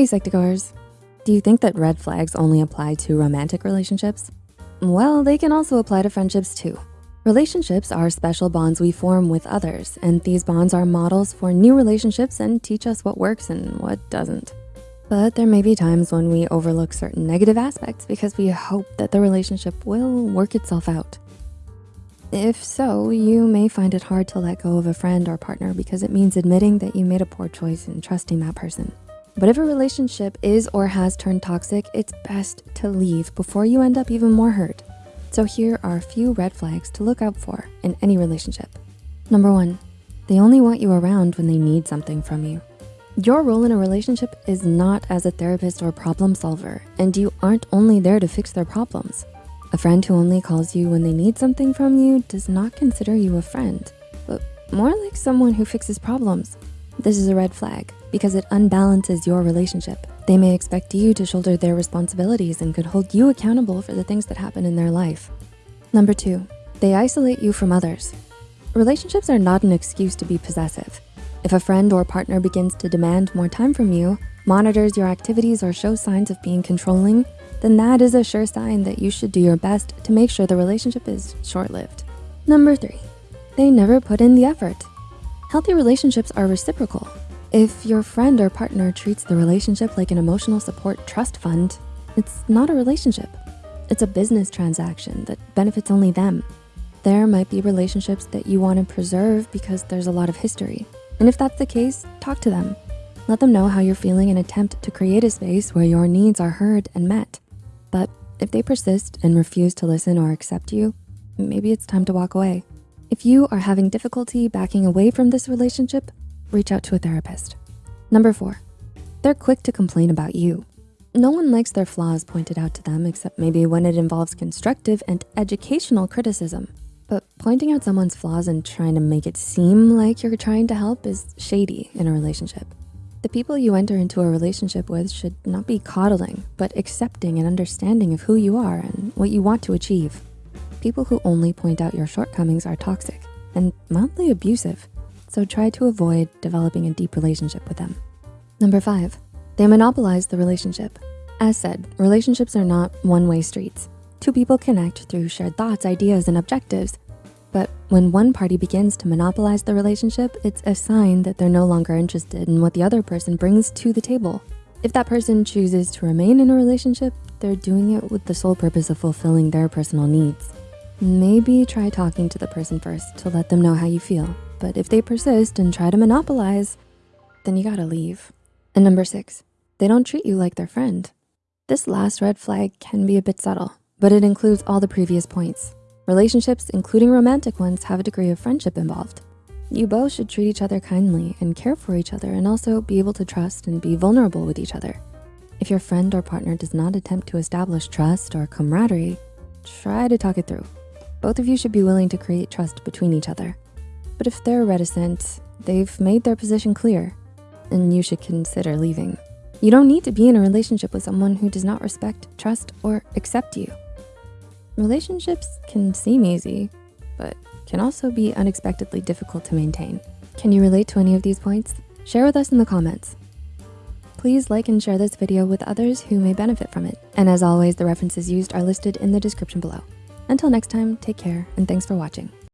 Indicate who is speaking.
Speaker 1: Hey Psych2Goers, do you think that red flags only apply to romantic relationships? Well, they can also apply to friendships too. Relationships are special bonds we form with others, and these bonds are models for new relationships and teach us what works and what doesn't. But there may be times when we overlook certain negative aspects because we hope that the relationship will work itself out. If so, you may find it hard to let go of a friend or partner because it means admitting that you made a poor choice in trusting that person. But if a relationship is or has turned toxic, it's best to leave before you end up even more hurt. So here are a few red flags to look out for in any relationship. Number one, they only want you around when they need something from you. Your role in a relationship is not as a therapist or problem solver, and you aren't only there to fix their problems. A friend who only calls you when they need something from you does not consider you a friend, but more like someone who fixes problems. This is a red flag because it unbalances your relationship. They may expect you to shoulder their responsibilities and could hold you accountable for the things that happen in their life. Number two, they isolate you from others. Relationships are not an excuse to be possessive. If a friend or partner begins to demand more time from you, monitors your activities or shows signs of being controlling, then that is a sure sign that you should do your best to make sure the relationship is short-lived. Number three, they never put in the effort. Healthy relationships are reciprocal. If your friend or partner treats the relationship like an emotional support trust fund, it's not a relationship. It's a business transaction that benefits only them. There might be relationships that you wanna preserve because there's a lot of history. And if that's the case, talk to them. Let them know how you're feeling and attempt to create a space where your needs are heard and met. But if they persist and refuse to listen or accept you, maybe it's time to walk away. If you are having difficulty backing away from this relationship, reach out to a therapist. Number four, they're quick to complain about you. No one likes their flaws pointed out to them except maybe when it involves constructive and educational criticism. But pointing out someone's flaws and trying to make it seem like you're trying to help is shady in a relationship. The people you enter into a relationship with should not be coddling, but accepting and understanding of who you are and what you want to achieve. People who only point out your shortcomings are toxic and mildly abusive, so try to avoid developing a deep relationship with them. Number five, they monopolize the relationship. As said, relationships are not one-way streets. Two people connect through shared thoughts, ideas, and objectives, but when one party begins to monopolize the relationship, it's a sign that they're no longer interested in what the other person brings to the table. If that person chooses to remain in a relationship, they're doing it with the sole purpose of fulfilling their personal needs. Maybe try talking to the person first to let them know how you feel. But if they persist and try to monopolize, then you gotta leave. And number six, they don't treat you like their friend. This last red flag can be a bit subtle, but it includes all the previous points. Relationships, including romantic ones, have a degree of friendship involved. You both should treat each other kindly and care for each other and also be able to trust and be vulnerable with each other. If your friend or partner does not attempt to establish trust or camaraderie, try to talk it through. Both of you should be willing to create trust between each other. But if they're reticent, they've made their position clear and you should consider leaving. You don't need to be in a relationship with someone who does not respect, trust, or accept you. Relationships can seem easy, but can also be unexpectedly difficult to maintain. Can you relate to any of these points? Share with us in the comments. Please like and share this video with others who may benefit from it. And as always, the references used are listed in the description below. Until next time, take care and thanks for watching.